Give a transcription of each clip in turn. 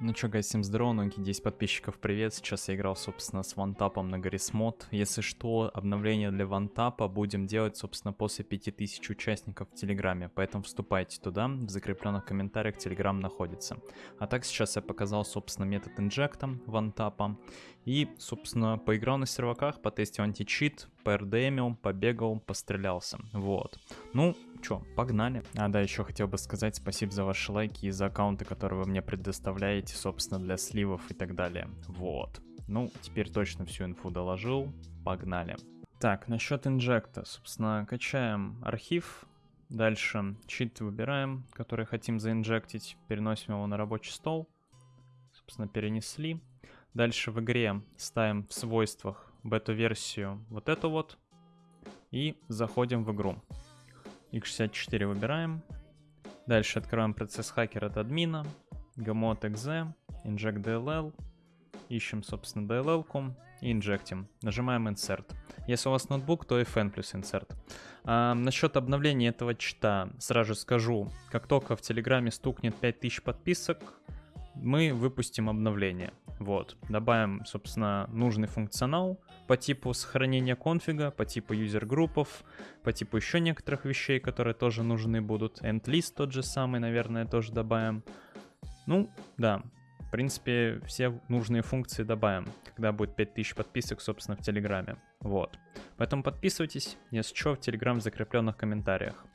Ну чё, гайс, всем здорово, новенькие 10 подписчиков, привет. Сейчас я играл, собственно, с вантапом на Гаррисмод. Если что, обновление для вантапа будем делать, собственно, после 5000 участников в Телеграме. Поэтому вступайте туда, в закрепленных комментариях Телеграм находится. А так, сейчас я показал, собственно, метод инжекта вантапа. И, собственно, поиграл на серваках, потестил античит, ПРДМил, побегал, пострелялся. Вот. Ну, чё, погнали. А, да, еще хотел бы сказать спасибо за ваши лайки и за аккаунты, которые вы мне предоставляете, собственно, для сливов и так далее. Вот. Ну, теперь точно всю инфу доложил. Погнали. Так, насчет инжекта. Собственно, качаем архив. Дальше чит выбираем, который хотим заинжектить. Переносим его на рабочий стол. Собственно, перенесли. Дальше в игре ставим в свойствах бета-версию вот эту вот. И заходим в игру. X64 выбираем. Дальше открываем процесс хакер от админа. gamot.exe, inject DLL. Ищем, собственно, DLL-ку и инжектим. Нажимаем Insert. Если у вас ноутбук, то FN плюс Insert. А, насчет обновления этого чита сразу скажу. Как только в Телеграме стукнет 5000 подписок, мы выпустим обновление. Вот, добавим, собственно, нужный функционал по типу сохранения конфига, по типу юзер-группов, по типу еще некоторых вещей, которые тоже нужны будут. End-list тот же самый, наверное, тоже добавим. Ну, да, в принципе, все нужные функции добавим, когда будет 5000 подписок, собственно, в Телеграме. Вот. Поэтому подписывайтесь, если что, в Телеграм в закрепленных комментариях.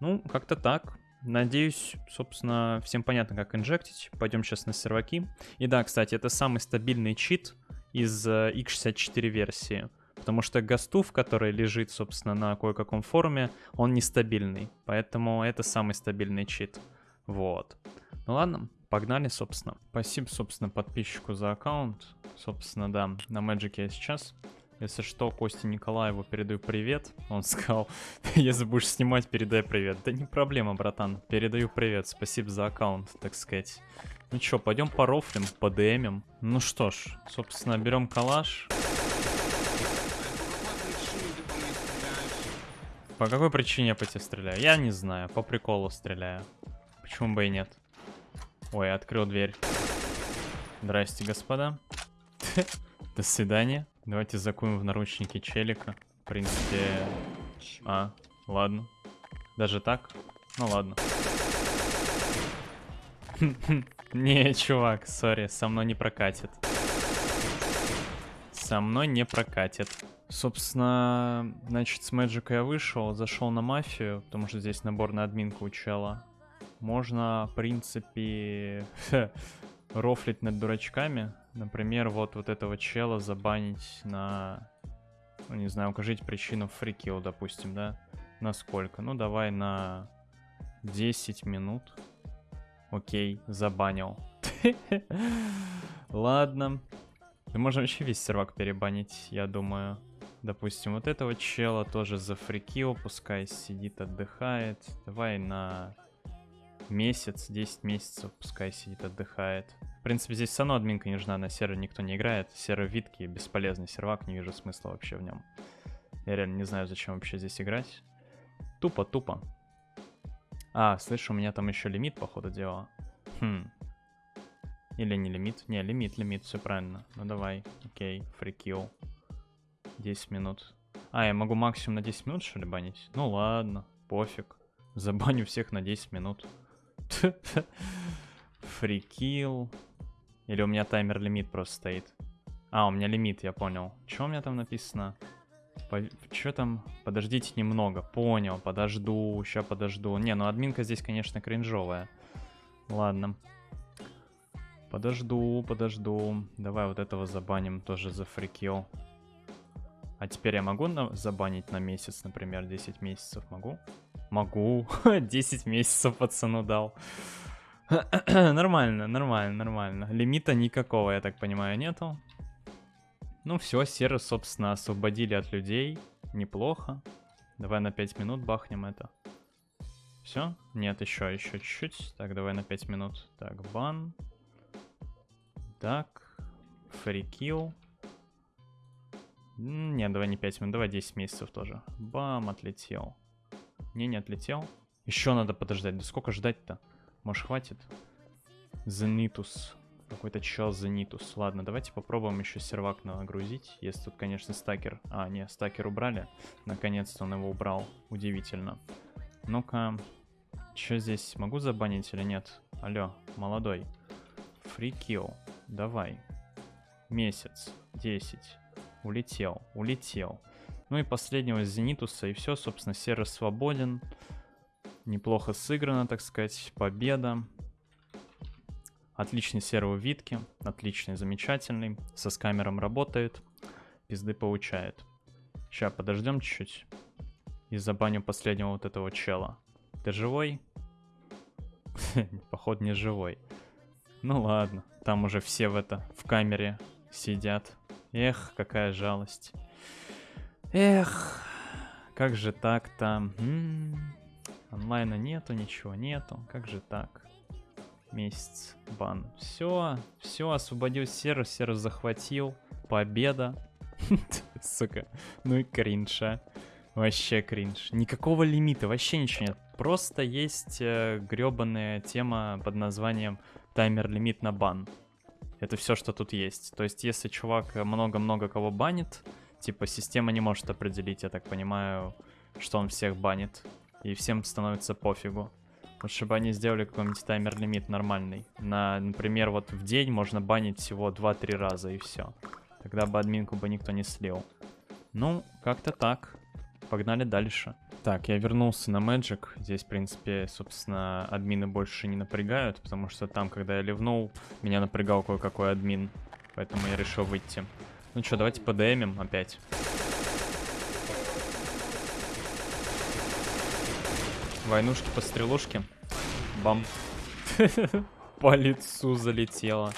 Ну, как-то так. Надеюсь, собственно, всем понятно, как инжектить. Пойдем сейчас на серваки. И да, кстати, это самый стабильный чит из x64 э, версии. Потому что гастув, который лежит, собственно, на кое-каком форуме, он нестабильный. Поэтому это самый стабильный чит. Вот. Ну ладно, погнали, собственно. Спасибо, собственно, подписчику за аккаунт. Собственно, да, на Magic я сейчас. Если что, Косте Николаеву передаю привет. Он сказал, если будешь снимать, передай привет. Да не проблема, братан. Передаю привет. Спасибо за аккаунт, так сказать. Ну чё, пойдем по рофлим, по ДМим. Ну что ж, собственно, берем калаш. По какой причине я по тебе стреляю? Я не знаю, по приколу стреляю. Почему бы и нет? Ой, открыл дверь. Здрасте, господа. До свидания. Давайте закуем в наручники челика. В принципе... А, ладно. Даже так? Ну ладно. Не, чувак, сори, со мной не прокатит. Со мной не прокатит. Собственно, значит, с Мэджика я вышел, зашел на мафию, потому что здесь набор на админку у чела. Можно, в принципе, рофлить над дурачками. Например, вот, вот этого чела забанить на... Ну, не знаю, укажите причину фрикил, допустим, да? На сколько? Ну, давай на 10 минут. Окей, забанил. Ладно. Да можно вообще весь сервак перебанить, я думаю. Допустим, вот этого чела тоже за фрикил, пускай сидит, отдыхает. Давай на месяц, 10 месяцев, пускай сидит, отдыхает. В принципе, здесь все админка не нужна, на серver никто не играет. Сервер витки, бесполезный сервак, не вижу смысла вообще в нем. Я реально не знаю, зачем вообще здесь играть. Тупо-тупо. А, слышу, у меня там еще лимит, по ходу дела. Хм. Или не лимит? Не, лимит, лимит, все правильно. Ну давай, окей, фрикил. 10 минут. А, я могу максимум на 10 минут, что ли, банить? Ну ладно, пофиг. Забаню всех на 10 минут. Фрикил. Или у меня таймер-лимит просто стоит? А, у меня лимит, я понял. Что у меня там написано? По... Что там? Подождите немного. Понял, подожду, сейчас подожду. Не, ну админка здесь, конечно, кринжовая. Ладно. Подожду, подожду. Давай вот этого забаним тоже за фрикил. А теперь я могу на... забанить на месяц, например, 10 месяцев могу? Могу. 10 месяцев пацану дал. нормально, нормально, нормально. Лимита никакого, я так понимаю, нету. Ну все, серы, собственно, освободили от людей. Неплохо. Давай на 5 минут бахнем это. Все? Нет, еще, еще чуть-чуть. Так, давай на 5 минут. Так, бан. Так. Фрикил. Нет, давай не 5 минут, давай 10 месяцев тоже. Бам, отлетел. Не, не отлетел. Еще надо подождать. Да сколько ждать-то? Может, хватит? Зенитус. Какой-то чел Зенитус. Ладно, давайте попробуем еще сервак нагрузить. Если тут, конечно, стакер... А, не, стакер убрали. Наконец-то он его убрал. Удивительно. Ну-ка. Что здесь? Могу забанить или нет? Алло, молодой. Фрикил. Давай. Месяц. 10. Улетел. Улетел. Ну и последнего Зенитуса. И все, собственно, сервер свободен. Неплохо сыграно, так сказать. Победа. Отличный сервер Витки. Отличный, замечательный. Со скамером работает. Пизды получает. Сейчас, подождем чуть-чуть. И забаню последнего вот этого чела. Ты живой? Походу не живой. Ну ладно. Там уже все в это, в камере сидят. Эх, какая жалость. Эх, как же так-то? Онлайна нету, ничего нету. Как же так? Месяц бан. Все, все, освободил сервер, сервер захватил. Победа. Сука, ну и кринша. Вообще кринж. Никакого лимита, вообще ничего нет. Просто есть э, гребаная тема под названием таймер-лимит на бан. Это все, что тут есть. То есть, если чувак много-много кого банит, типа, система не может определить, я так понимаю, что он всех банит. И всем становится пофигу. Лучше бы они сделали какой-нибудь таймер-лимит нормальный. На, например, вот в день можно банить всего 2-3 раза и все. Тогда бы админку бы никто не слил. Ну, как-то так. Погнали дальше. Так, я вернулся на Magic. Здесь, в принципе, собственно, админы больше не напрягают, потому что там, когда я ливнул, меня напрягал кое-какой админ. Поэтому я решил выйти. Ну что, давайте подэмим опять. Войнушки по стрелушке. Бам. По лицу залетело.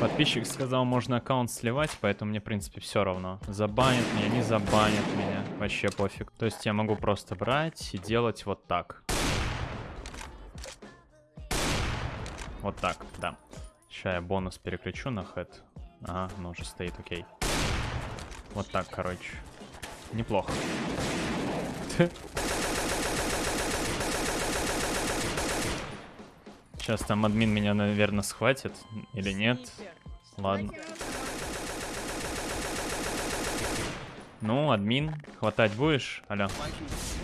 Подписчик сказал, можно аккаунт сливать, поэтому мне, в принципе, все равно. Забанят меня, не забанят меня. Вообще пофиг. То есть я могу просто брать и делать вот так. Вот так, да. Сейчас я бонус переключу на хэт. Ага, ну уже стоит, окей. Вот так, короче. Неплохо. Сейчас там админ меня, наверное, схватит. Или нет? Ладно. Ну, админ, хватать будешь? Алло.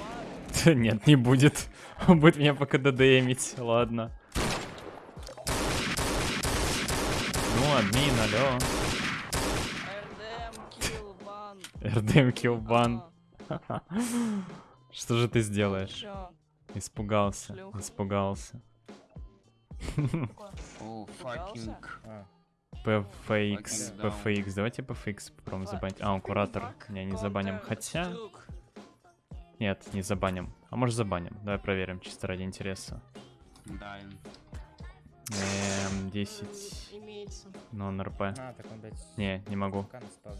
Нет, не будет. Будет меня пока ДДМить. Ладно. Ну, админ, алло. РДМ киллбан. Что же ты сделаешь? Испугался, испугался. PFX, PFX. Давайте PFX попробуем забанить. А, он куратор. Не, не забаним. Хотя... Нет, не забаним. А может забаним. Давай проверим, чисто ради интереса. Да. Эм, 10. Нон РП. А, так он, блядь, Не, не могу. алло.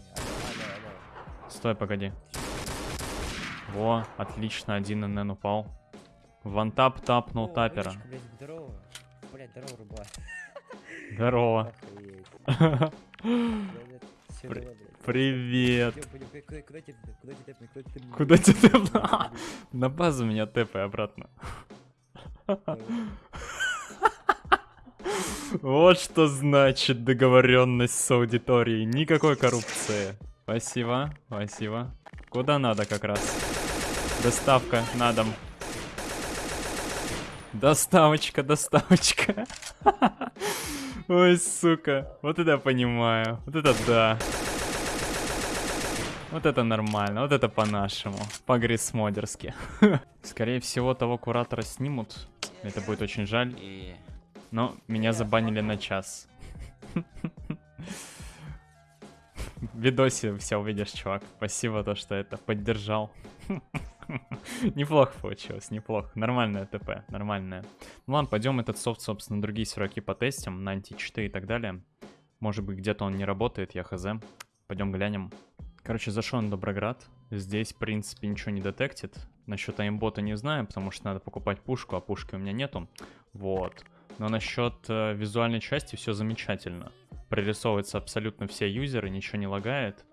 Стой, погоди. Во, отлично, один НН упал. Вантап тапнул О, тапера. блядь, здорово. Блядь. Привет. Куда- тебе тэпнуть? На базу меня тэпай обратно. Вот что значит договоренность с аудиторией. Никакой коррупции. Спасибо, спасибо. Куда надо как раз? Доставка на дом. Доставочка, доставочка. Ой, сука. Вот это я понимаю. Вот это да. Вот это нормально, вот это по-нашему, по-грисмодерски. Скорее всего, того куратора снимут. Это будет очень жаль. Но меня забанили на час. В видосе все увидишь, чувак. Спасибо то, что это поддержал. Неплохо получилось, неплохо. Нормальная ТП, нормальная. Ну ладно, пойдем этот софт, собственно, другие серваки потестим, на античты и так далее. Может быть, где-то он не работает, я хз. Пойдем глянем. Короче, зашел на Доброград. Здесь, в принципе, ничего не детектит. Насчет аимбота не знаю, потому что надо покупать пушку, а пушки у меня нету. Вот. Но насчет э, визуальной части все замечательно. Прорисовываются абсолютно все юзеры, ничего не лагает.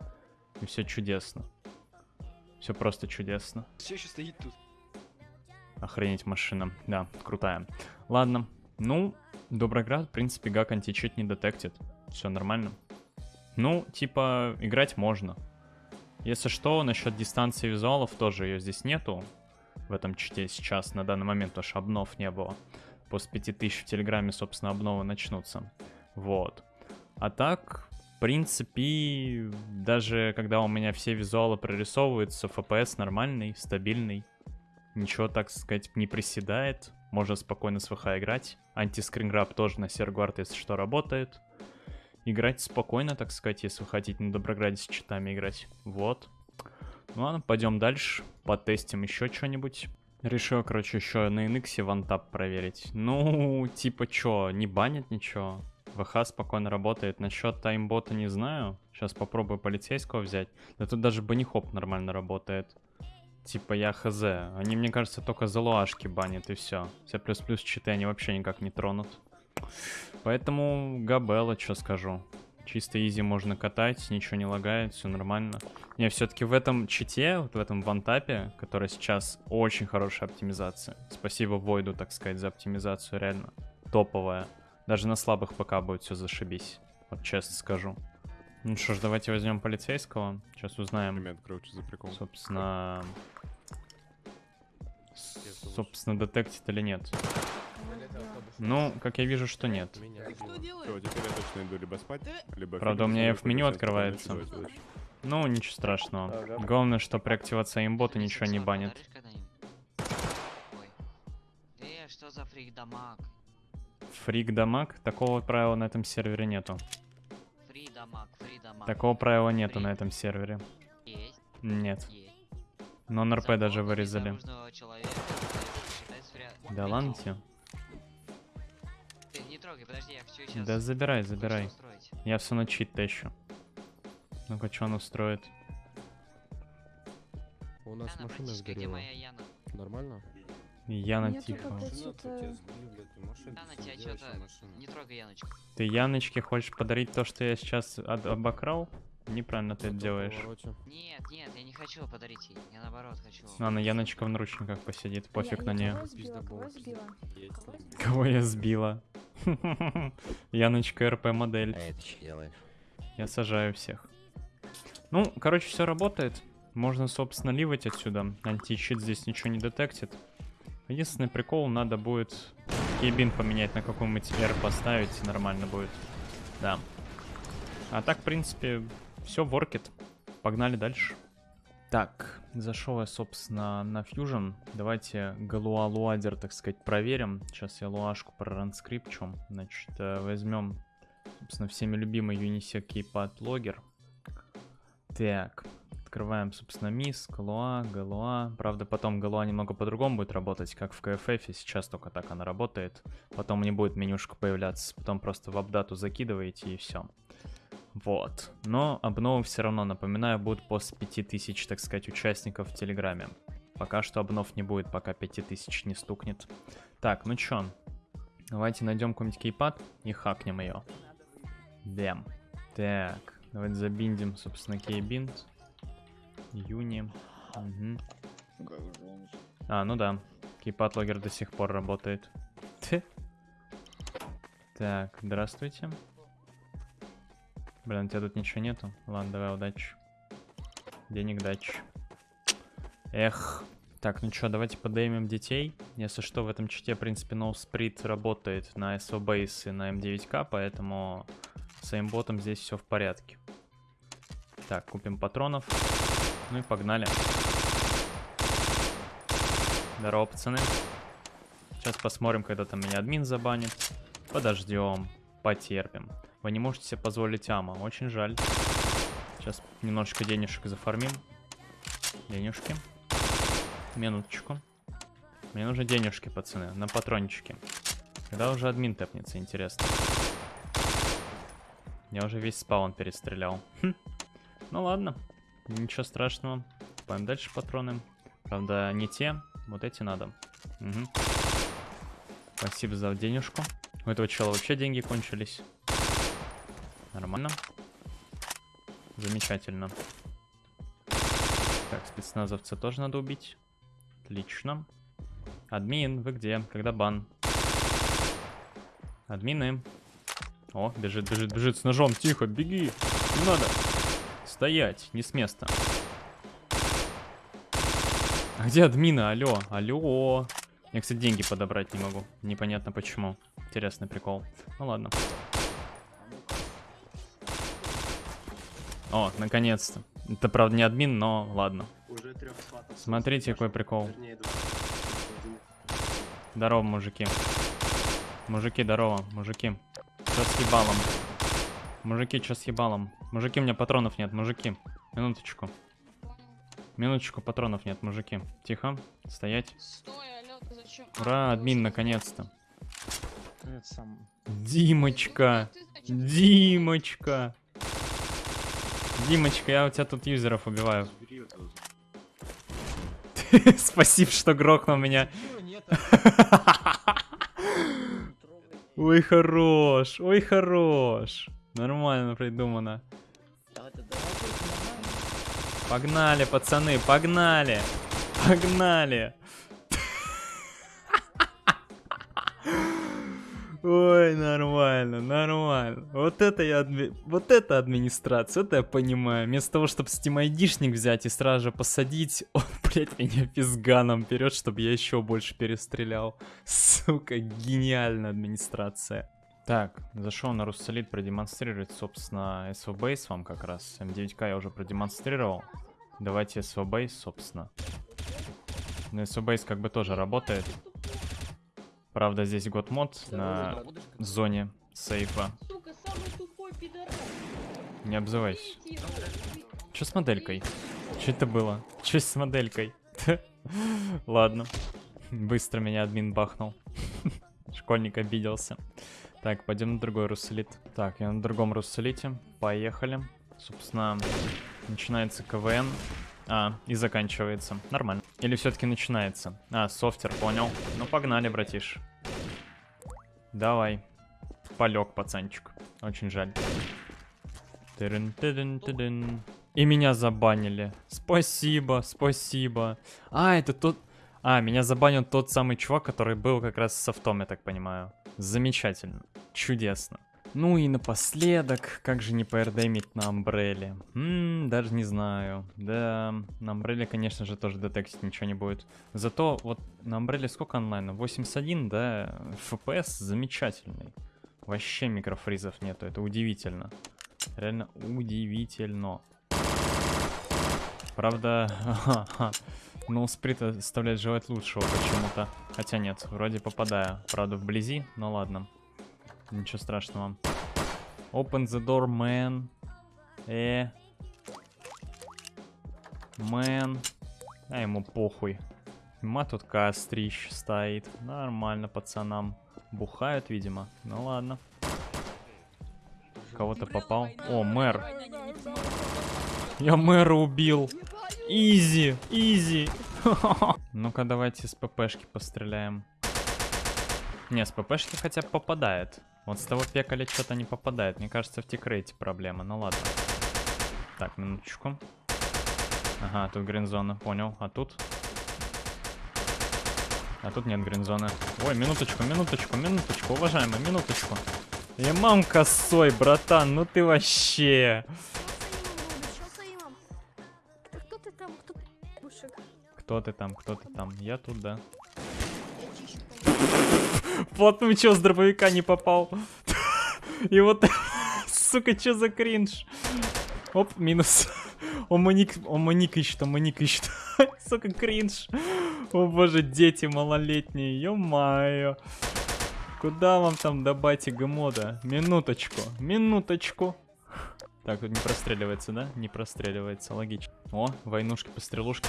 И все чудесно. Все просто чудесно. Все еще стоит тут. Охренеть машина. Да, крутая. Ладно. Ну, Доброград, в принципе, гак античит не детектит. Все нормально. Ну, типа, играть можно. Если что, насчет дистанции визуалов тоже ее здесь нету. В этом чите сейчас, на данный момент, потому что обнов не было. После 5000 в Телеграме, собственно, обновы начнутся. Вот. А так, в принципе, даже когда у меня все визуалы прорисовываются, FPS нормальный, стабильный. Ничего, так сказать, не приседает. Можно спокойно с ВХ играть. Антискринграб тоже на Сергуард, если что, работает. Играть спокойно, так сказать, если вы хотите на Доброграде с читами играть. Вот. Ну ладно, пойдем дальше. Потестим еще что-нибудь. Решил, короче, еще на NX вантап проверить. Ну, типа, чё, не банят ничего. ВХ спокойно работает. Насчет таймбота не знаю. Сейчас попробую полицейского взять. Да тут даже банихоп нормально работает. Типа я хз. Они, мне кажется, только залуашки банят и все. Все плюс-плюс читы они вообще никак не тронут. Поэтому Габелла, что скажу. Чисто изи можно катать, ничего не лагает, все нормально. Не, все-таки в этом чите, вот в этом вантапе, который сейчас очень хорошая оптимизация. Спасибо Войду, так сказать, за оптимизацию, реально. Топовая. Даже на слабых ПК будет все зашибись. Вот честно скажу. Ну что ж, давайте возьмем полицейского. Сейчас узнаем, Момент, короче, за прикол. собственно... Собственно, детектит или нет. Ну, как я вижу, что нет. Меня Ты что сбило. делаешь? Всё, теперь я точно иду либо спать, либо... Правда, у меня либо в меню погружаться, открывается. Ну, ничего страшного. Главное, что при активации имбота ничего не банит. Э, что за фрик дамаг? Фрик дамаг? Такого правила на этом сервере нету. Фри дамаг, фри дамаг. Такого правила нету на этом сервере. Есть, Нет. есть. Но НРП даже вырезали. Да ладно тебе. Подожди, я все сейчас. Да забирай, забирай. Я все на чит тещу. Ну-ка, что он устроит? У нас Яна, машина где сгорела. моя Яна? Нормально? Яна Мне тихо. Яна, тебя что-то... Не трогай Яночку. Ты Яночке хочешь подарить то, что я сейчас обокрал? Неправильно ты это делаешь. повороте. Нет, нет, я не хочу подарить ей. Я наоборот хочу. Ладно, Яночка в наручниках посидит, пофиг Я- на нее. Кого сбила? Сбила? Я сбила? Яночка РП модель. А это что делаешь? Я сажаю всех. Ну, короче, все работает. Можно, собственно, ливать отсюда. Античит здесь ничего не детектит. Единственный прикол, надо будет кейбин поменять на какой-нибудь R поставить, нормально будет. Да. А так, в принципе, все воркет. Погнали дальше. Так, зашел я, собственно, на Fusion. Давайте Галуа Луадер, так сказать, проверим. Сейчас я луашку проранскрипчу. Значит, э, возьмем, собственно, всеми любимый Unisec Keypad Logger. Так, открываем, собственно, мисс, Галуа, Галуа. Правда, потом Галуа немного по-другому будет работать, как в KFF. Сейчас только так она работает. Потом не будет менюшка появляться. Потом просто в апдату закидываете и все. Вот. Но обновы все равно, напоминаю, будут после 5000, так сказать, участников в Телеграме. Пока что обнов не будет, пока 5000 не стукнет. Так, ну чё? Давайте найдем какой-нибудь кейпад и хакнем ее. Дем. Так, давайте забиндим, собственно, кейбинд. Юни. Мгм. А, ну да. Кейпад логер до сих пор работает. Так, здравствуйте. Блин, у тебя тут ничего нету? Ладно, давай, удачи. Денег дачи. Эх. Так, ну что, давайте подеймем детей. Если что, в этом чите, в принципе, NoSprit работает на SO Base и на M9K, поэтому с аимботом здесь все в порядке. Так, купим патронов. Ну и погнали. Здорово, пацаны. Сейчас посмотрим, когда там меня админ забанит. Подождем, потерпим. Вы не можете себе позволить ама, очень жаль. Сейчас немножечко денежек зафармим. Денежки. Минуточку. Мне нужны денежки, пацаны, на патрончики. Когда уже админ тэпнется, интересно. Я уже весь спаун перестрелял. Хм. Ну ладно, ничего страшного. Пойдем дальше патроны. Правда, не те, вот эти надо. Мгм. Спасибо за денежку. У этого чела вообще деньги кончились. Нормально. Замечательно. Так, спецназовца тоже надо убить. Отлично. Админ, вы где? Когда бан? Админы. О, бежит, бежит, бежит с ножом. Тихо, беги. Не надо. Стоять, не с места. А где админы? Алло, алло. Я, кстати, деньги подобрать не могу. Непонятно почему. Интересный прикол. Ну ладно. О, наконец-то. Это, правда, не админ, но ладно. Смотрите, какой прикол. Здорово, мужики. Мужики, здорово, мужики. Чё с ебалом? Мужики, чё с ебалом? Мужики, у меня патронов нет, мужики. Минуточку. Минуточку, патронов нет, мужики. Тихо, стоять. Стой, ты зачем? Ура, админ, наконец-то. Димочка? Димочка. Димочка, я у тебя тут юзеров убиваю. Спасибо, что грохнул меня. Ой, хорош, ой, хорош. Нормально придумано. Погнали, пацаны, погнали. Погнали. Ой, нормально, нормально. Вот это я Вот это администрация, это я понимаю. Вместо того, чтобы Steam айдишник взять и сразу же посадить, он, блядь, меня физганом берет, чтобы я еще больше перестрелял. Сука, гениальная администрация. Так, зашел на Руссолит продемонстрировать, собственно, SVBase вам как раз. М9К я уже продемонстрировал. Давайте SVBase, собственно. Ну, SVBase как бы тоже работает. Правда, здесь год мод на зоне сейфа. Сука, самый тупой. Не обзывайся. Че с моделькой? Че это было? Че с моделькой? Ладно. Быстро меня админ бахнул. Школьник обиделся. Так, пойдем на другой руссолит. Так, я на другом руссолите. Поехали. Собственно, начинается КВН. А, и заканчивается. Нормально. Или все-таки начинается? А, софтер, понял. Ну, погнали, братиш. Давай. Полег, пацанчик. Очень жаль. И меня забанили. Спасибо, спасибо. А, это тот... А, меня забанил тот самый чувак, который был как раз с софтом, я так понимаю. Замечательно. Чудесно. Ну и напоследок, как же не поэрдемить на Амбреле? Ммм, даже не знаю. Да, на Амбреле, конечно же, тоже детектить ничего не будет. Зато вот на Амбреле сколько онлайна? 81, да? FPS замечательный. Вообще микрофризов нету, это удивительно. Реально удивительно. Правда, ну сприт оставляет желать лучшего почему-то. Хотя нет, вроде попадаю. Правда вблизи, но ладно. Ничего страшного. Open the door, man. Э. Man. А ему похуй. Ма тут кострищ стоит. Нормально пацанам. Бухают, видимо. Ну ладно. Кого-то попал. О, мэр. Я мэра убил. Изи, изи. Ну-ка, давайте с ППшки постреляем. Не, с ППшки хотя бы попадает. Вот с того пекаля что-то не попадает. Мне кажется, в тикрейте проблема. Ну ладно. Так, минуточку. Ага, тут гринзона, понял. А тут? А тут нет гринзоны. Ой, минуточку, минуточку, минуточку, уважаемый, минуточку. Я мам косой, братан, ну ты вообще. Ты там? Кто ты там, кто ты там? Я тут, да. Плотную чё с дробовика не попал? И вот, сука, чё за кринж? Оп, минус. Он маник, он маник ищет, он маник ищет. Сука, кринж. О боже, дети малолетние, ё-моё. Куда вам там до батига? Минуточку, минуточку. Так, тут не простреливается, да? Не простреливается, логично. О, войнушки, пострелушки.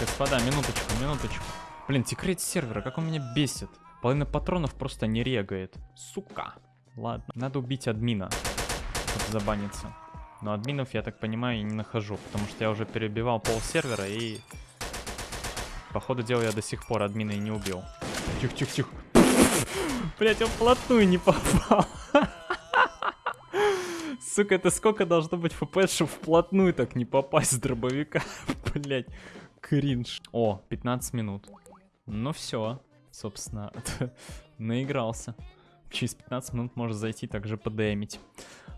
Господа, минуточку, минуточку. Блин, секрет сервера, как он меня бесит. Половина патронов просто не регает. Сука. Ладно, надо убить админа, чтобы забаниться. Но админов, я так понимаю, не нахожу, потому что я уже перебивал пол сервера и... По ходу дела я до сих пор админа и не убил. Тихо-тихо-тихо. Блять, он вплотную не попал. Сука, это сколько должно быть фпс, чтобы вплотную так не попасть с дробовика? Блять, кринж. О, 15 минут. Ну все. собственно, наигрался. Через 15 минут может зайти также подэмить.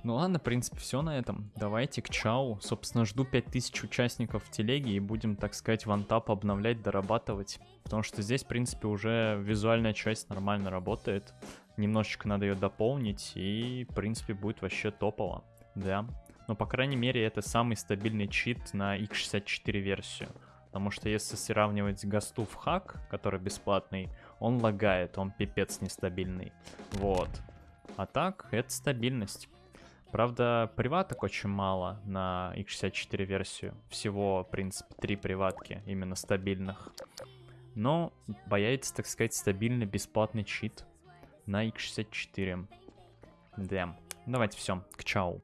Ну ладно, в принципе, все на этом. Давайте к чау. Собственно, жду 5000 участников в телеге и будем, так сказать, вантап обновлять, дорабатывать. Потому что здесь, в принципе, уже визуальная часть нормально работает. Немножечко надо ее дополнить и, в принципе, будет вообще топово. Да. Но, по крайней мере, это самый стабильный чит на x64 версию. Потому что если сравнивать гасту в хак, который бесплатный, он лагает, он пипец нестабильный. Вот. А так, это стабильность. Правда, приваток очень мало на x64 версию. Всего, в принципе, три приватки, именно стабильных. Но появится, так сказать, стабильный бесплатный чит на x64. Да. Давайте все, к чау.